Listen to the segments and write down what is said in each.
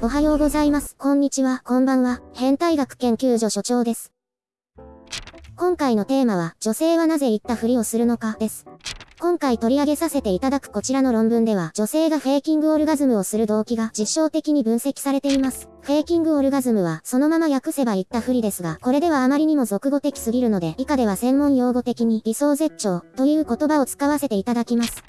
おはようございます。こんにちは、こんばんは。変態学研究所所長です。今回のテーマは、女性はなぜ言ったふりをするのか、です。今回取り上げさせていただくこちらの論文では、女性がフェイキングオルガズムをする動機が実証的に分析されています。フェイキングオルガズムは、そのまま訳せば言ったふりですが、これではあまりにも俗語的すぎるので、以下では専門用語的に理想絶頂という言葉を使わせていただきます。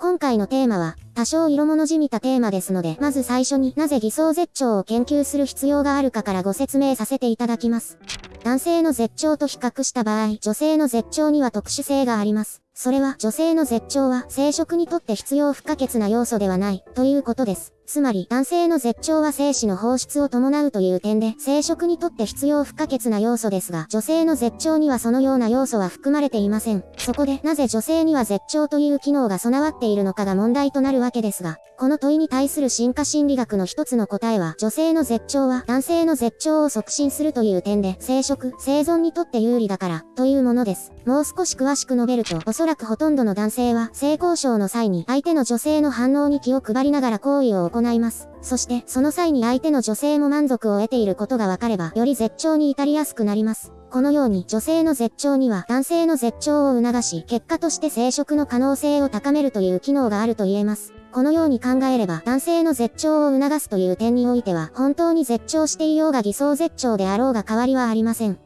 今回のテーマは、多少色物じみたテーマですので、まず最初になぜ偽装絶頂を研究する必要があるかからご説明させていただきます。男性の絶頂と比較した場合、女性の絶頂には特殊性があります。それは女性の絶頂は生殖にとって必要不可欠な要素ではないということです。つまり男性の絶頂は精子の放出を伴うという点で生殖にとって必要不可欠な要素ですが女性の絶頂にはそのような要素は含まれていません。そこでなぜ女性には絶頂という機能が備わっているのかが問題となるわけですが、この問いに対する進化心理学の一つの答えは女性の絶頂は男性の絶頂を促進するという点で生殖、生存にとって有利だからというものです。もう少し詳しく述べるとおそらくほとんどの男性は性交渉の際に相手の女性の反応に気を配りながら行為を行行います。そして、その際に相手の女性も満足を得ていることが分かれば、より絶頂に至りやすくなります。このように女性の絶頂には男性の絶頂を促し、結果として生殖の可能性を高めるという機能があると言えます。このように考えれば男性の絶頂を促すという点においては本当に絶頂していようが偽装絶頂であろうが変わりはありません。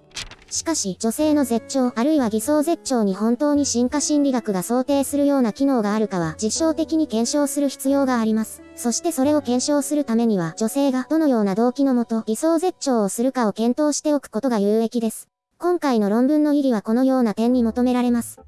しかし、女性の絶頂あるいは偽装絶頂に本当に進化心理学が想定するような機能があるかは実証的に検証する必要があります。そしてそれを検証するためには女性がどのような動機のもと偽装絶頂をするかを検討しておくことが有益です。今回の論文の意義はこのような点に求められます。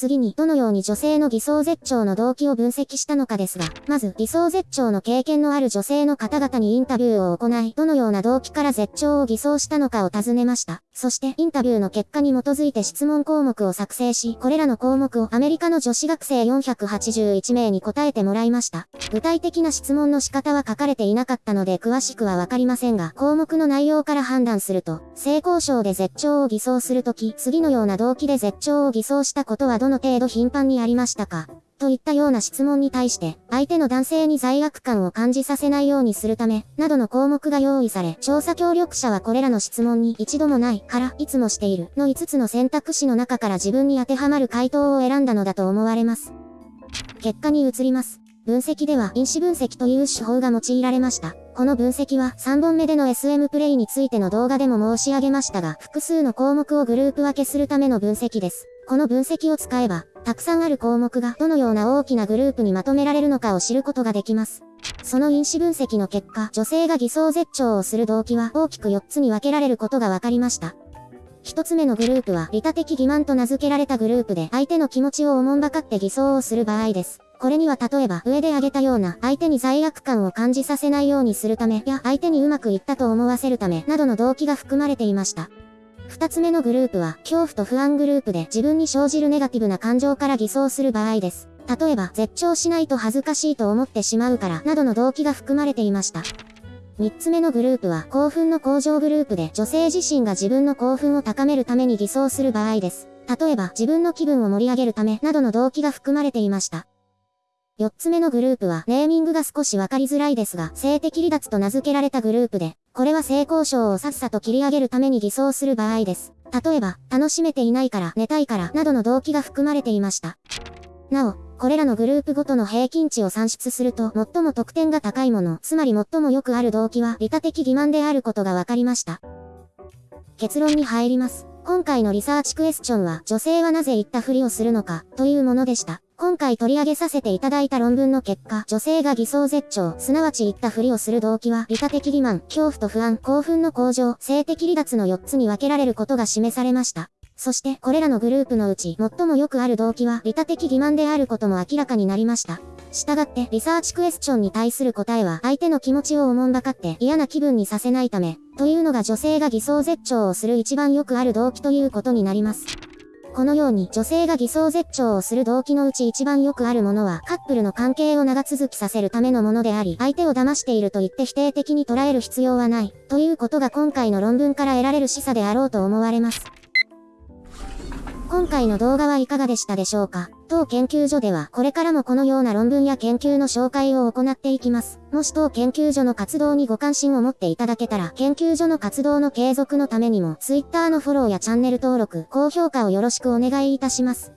次に、どのように女性の偽装絶頂の動機を分析したのかですが、まず、偽装絶頂の経験のある女性の方々にインタビューを行い、どのような動機から絶頂を偽装したのかを尋ねました。そして、インタビューの結果に基づいて質問項目を作成し、これらの項目をアメリカの女子学生481名に答えてもらいました。具体的な質問の仕方は書かれていなかったので詳しくはわかりませんが、項目の内容から判断すると、性交渉で絶頂を偽装するとき、次のような動機で絶頂を偽装したことはどの程度頻繁にありましたか？といったような質問に対して、相手の男性に罪悪感を感じさせないようにするため、などの項目が用意され、調査協力者はこれらの質問に一度もないから、いつもしているの5つの選択肢の中から自分に当てはまる回答を選んだのだと思われます。結果に移ります。分析では因子分析という手法が用いられました。この分析は3本目での SM プレイについての動画でも申し上げましたが、複数の項目をグループ分けするための分析です。この分析を使えば、たくさんある項目がどのような大きなグループにまとめられるのかを知ることができます。その因子分析の結果、女性が偽装絶頂をする動機は大きく4つに分けられることが分かりました。一つ目のグループは、利他的欺瞞と名付けられたグループで、相手の気持ちをおもんばかって偽装をする場合です。これには例えば、上で挙げたような、相手に罪悪感を感じさせないようにするため、や相手にうまくいったと思わせるため、などの動機が含まれていました。二つ目のグループは、恐怖と不安グループで自分に生じるネガティブな感情から偽装する場合です。例えば、絶頂しないと恥ずかしいと思ってしまうから、などの動機が含まれていました。三つ目のグループは、興奮の向上グループで女性自身が自分の興奮を高めるために偽装する場合です。例えば、自分の気分を盛り上げるため、などの動機が含まれていました。4つ目のグループは、ネーミングが少しわかりづらいですが、性的離脱と名付けられたグループで、これは性交渉をさっさと切り上げるために偽装する場合です。例えば、楽しめていないから、寝たいから、などの動機が含まれていました。なお、これらのグループごとの平均値を算出すると、最も得点が高いもの、つまり最もよくある動機は、利他的欺瞞であることが分かりました。結論に入ります。今回のリサーチクエスチョンは、女性はなぜ言ったふりをするのか、というものでした。今回取り上げさせていただいた論文の結果、女性が偽装絶頂、すなわち言ったふりをする動機は、利他的欺瞞、恐怖と不安、興奮の向上、性的離脱の4つに分けられることが示されました。そして、これらのグループのうち、最もよくある動機は、利他的欺瞞であることも明らかになりました。したがって、リサーチクエスチョンに対する答えは、相手の気持ちをおもんばかって嫌な気分にさせないため、というのが女性が偽装絶頂をする一番よくある動機ということになります。このように女性が偽装絶頂をする動機のうち一番よくあるものはカップルの関係を長続きさせるためのものであり、相手を騙していると言って否定的に捉える必要はない、ということが今回の論文から得られる示唆であろうと思われます。今回の動画はいかがでしたでしょうか？当研究所ではこれからもこのような論文や研究の紹介を行っていきます。もし当研究所の活動にご関心を持っていただけたら、研究所の活動の継続のためにも、Twitter のフォローやチャンネル登録、高評価をよろしくお願いいたします。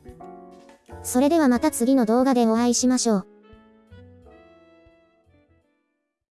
それではまた次の動画でお会いしましょう。